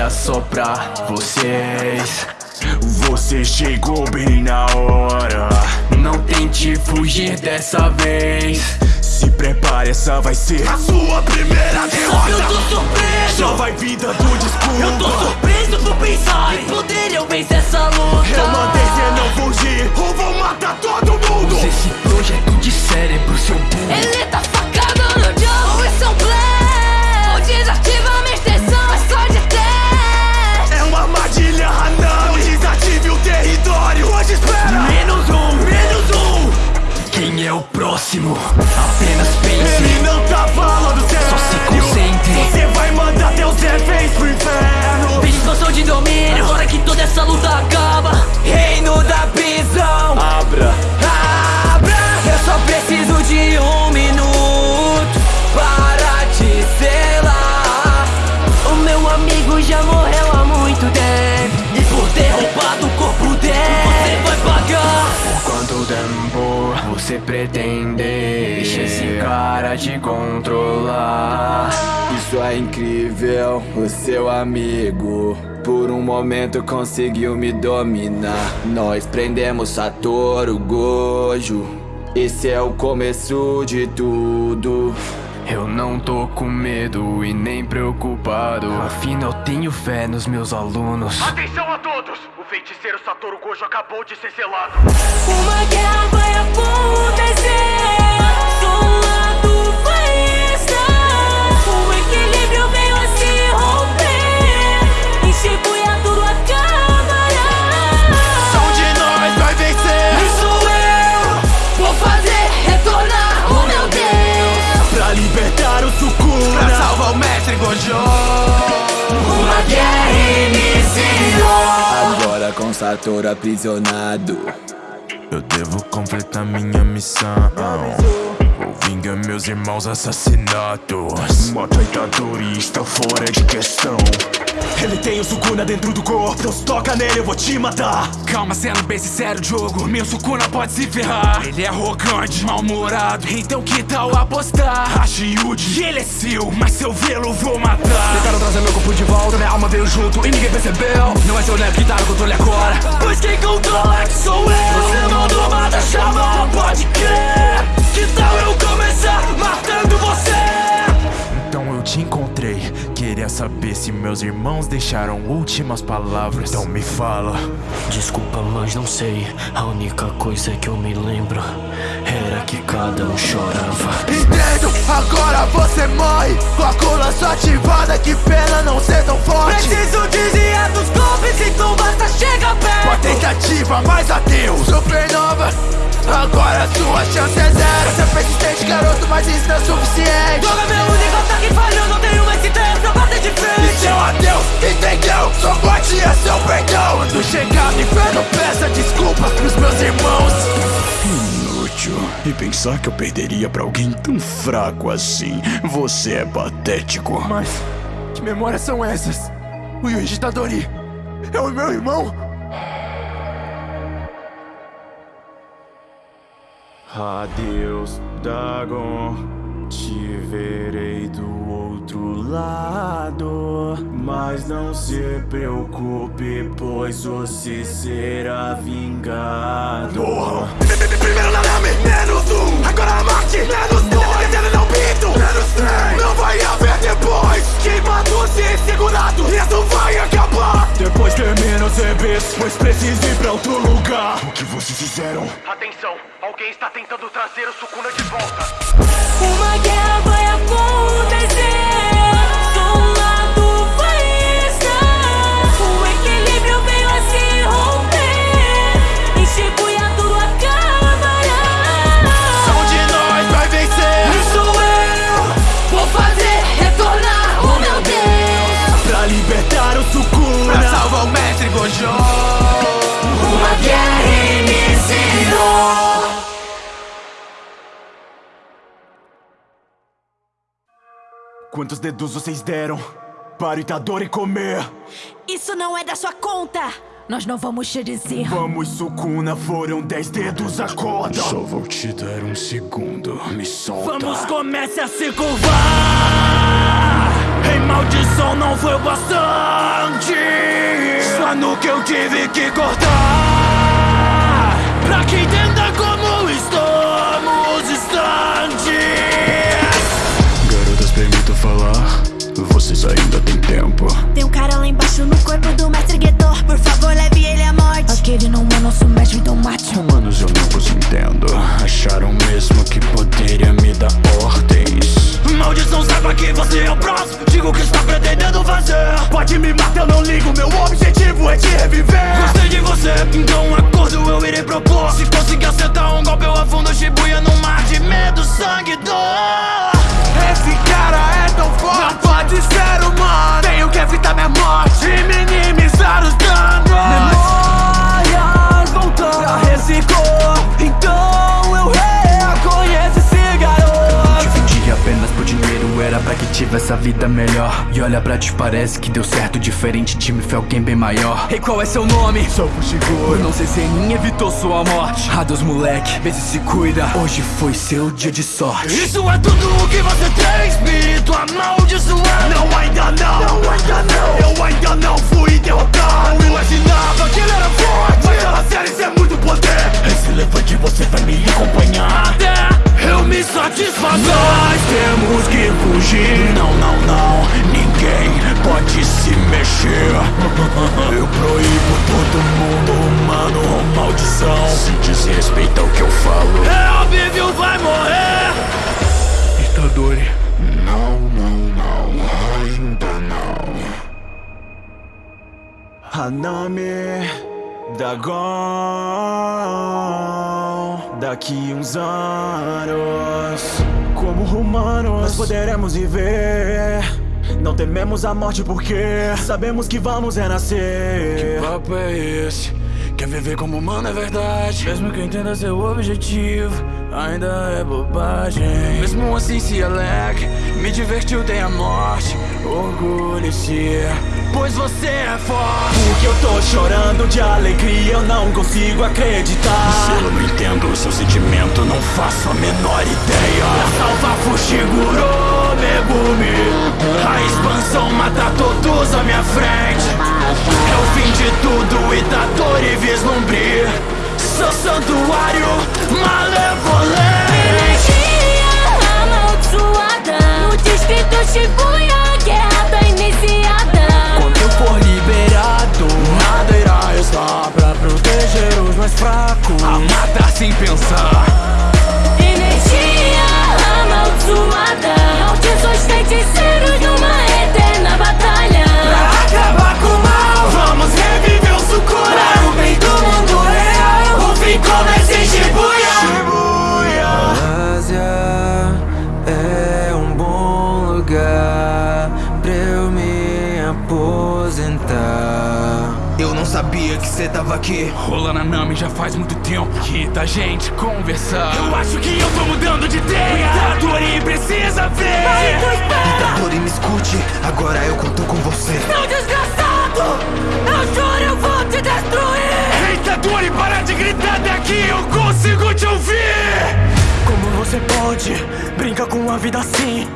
olha só pra vocês. Você chegou bem na hora. Não tente fugir dessa vez. Se prepare, essa vai ser a sua primeira derrota. Eu tô surpreso. Já vai vida do discurso Eu tô surpreso por pensar Em poder eu vencer é tempo você pretende Deixa esse cara te controlar. Isso é incrível, o seu amigo. Por um momento conseguiu me dominar. Nós prendemos Satoru Gojo. Esse é o começo de tudo. Eu não tô com medo e nem preocupado. Afinal tenho fé nos meus alunos. Atenção a todos! Feiticeiro Satoru Gojo acabou de ser selado. Uma guerra vai acontecer Satoru aprisionado. Eu devo completar minha missão. Vou vingar meus irmãos assassinatos. Mata Itadori está fora de questão. Ele tem o Sukuna dentro do corpo. Então se toca nele eu vou te matar. Calma, sendo bem sincero, jogo Meu Sukuna pode se ferrar. Ele é arrogante, mal-humorado. Então que tal apostar? Yuji, ele é seu Mas se eu vê-lo, vou matar. Tentaram trazer meu corpo de volta, minha alma veio junto e ninguém percebeu. Não é seu neto que tá no controle agora meus irmãos deixaram últimas palavras. Então me fala. Desculpa, mas não sei. A única coisa que eu me lembro Era que cada um chorava. Entendo, agora você morre. Com a cola só ativada Que pena não ser tão forte. Preciso desviar dos golpes, então basta chegar Uma perto tentativa, mas adeus. Supernova Agora sua chance é zero. Você é persistente, garoto, mas isso não é suficiente. Joga meu único ataque falhou, não tenho mais tempo pra bater de E frente seu adeus, entendeu? Sua morte é seu perdão Quando chegar no inferno, peça desculpas pros meus irmãos Inútil E pensar que eu perderia pra alguém tão fraco assim Você é patético Mas que memórias são essas? O Yuji Tadori é o meu irmão? Adeus, Dagon. Te outro lado. Mas não se preocupe, pois você será vingado. Primeiro Nanami, menos um Agora a Marte, menos dois Ele não pinto, menos três Não vai haver depois Queimando-se segurado Isso vai acabar Depois termina os eventos Pois preciso ir pra outro lugar O que vocês fizeram? Atenção, alguém está tentando trazer o Sukuna de volta. Uma guerra vai acontecer Quantos dedos vocês deram? Para o Itadori comer Isso não é da sua conta! Nós não vamos te dizer. Vamos, Sukuna, foram dez dedos, acorda Só vou te dar um segundo, me solta Vamos, comece a se curvar Ei, maldição não foi o bastante Só no que eu tive que cortar Pra quem entenda como estamos distantes Vocês ainda têm tempo. Tem um cara lá embaixo no corpo do mestre Guetor. Por favor, leve ele à morte. Aquele não é nosso mestre, então mate. Humanos, eu não vos entendo. Acharam mesmo que poderia me dar ordens. Maldição, saiba que você é o próximo Digo o que está pretendendo fazer Pode me matar, eu não ligo Meu objetivo é te reviver Gostei de você, dinheiro, era pra que tivesse a vida melhor. E olha pra ti, parece que deu certo, diferente de me foi alguém bem maior. Ei, qual é seu nome? Sou Fushiguro. Não sei se nem evitou sua morte. Adeus moleque, vê se se cuida. Hoje foi seu dia de sorte. Isso é tudo o que você tem, espírito amaldiçoado Não, ainda não, não, ainda não. Eu ainda não fui derrotado. Eu imaginava que ele era forte Não, não, não. Ainda não. Hanami Dagon Daqui uns anos Como humanos Nós poderemos viver Não tememos a morte porque Sabemos que vamos renascer papo é esse? Quer viver como humano é verdade. Mesmo que entenda seu objetivo Ainda é bobagem. Mesmo assim se alegre Me divertiu tem a morte Orgulhe-se Pois você é forte. Porque eu tô chorando de alegria Eu não consigo acreditar. Se eu não entendo o seu sentimento, não faço a menor ideia. Salva Fushiguro Megumi A expansão mata todos à minha frente fim de tudo Itadori vislumbre Seu santuário malevolente Energia amaldiçoada. No distrito Shibuya, a guerra tá iniciada. Quando eu for liberado Nada irá restar pra proteger os mais fracos A matar sem pensar Energia amaldiçoada. Maldições feiticeiros numa aposentar. Eu não sabia que você tava aqui Rolando a Nami já faz muito tempo Que tá gente conversar Eu acho que eu tô mudando de ideia Itadori precisa ver Itadori, me escute, agora eu conto com você. Seu desgraçado! Eu juro, eu vou te destruir! Itadori, para de gritar daqui Eu consigo te ouvir Como você pode? Brinca com a vida assim.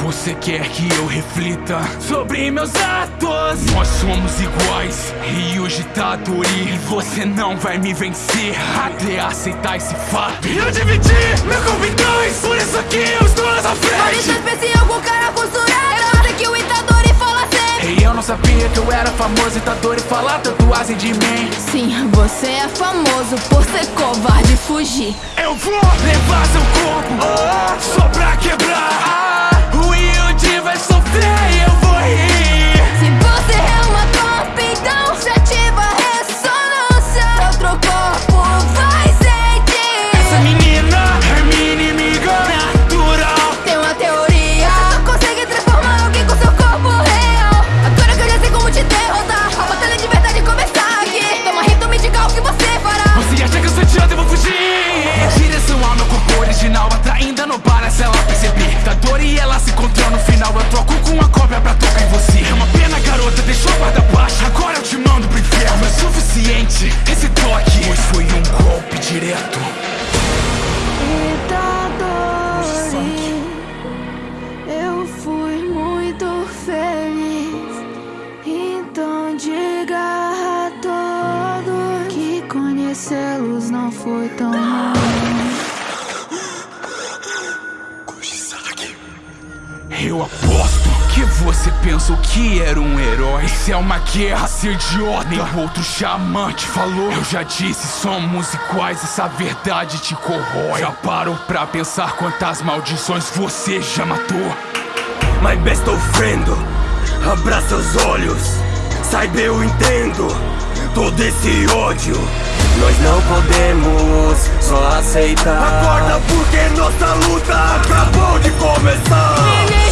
Você quer que eu reflita sobre meus atos? Nós somos iguais, Ryuji Tadori E você não vai me vencer até aceitar esse fato Eu dividi meu dois, por isso aqui eu estou na sua frente especial com cara costurada. É você que o Itadori fala sempre. E eu não sabia que eu era famoso Itadori falar tatuagem de mim Sim, você é famoso por ser covarde e fugir. Eu vou levar seu corpo só pra quebrar Yuji Esse toque. Pois foi um golpe direto. Itadori Eu fui muito feliz. Então diga a todos Que conhecê-los não foi tão mal Eu aposto você pensou que era um herói? Isso é uma guerra, seu idiota. Nem outro xamã te falou. Eu já disse, somos iguais, essa verdade te corrói. Já parou pra pensar quantas maldições você já matou? My best friend, abra seus olhos. Saiba eu entendo todo esse ódio. Nós não podemos só aceitar. Acorda porque nossa luta acabou de começar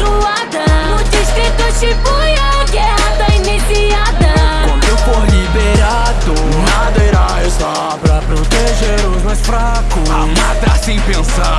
abençoada No distrito Shibuya, guerra tá iniciada. Quando eu for liberado, nada irá estar Pra proteger os mais fracos. Amada sem pensar.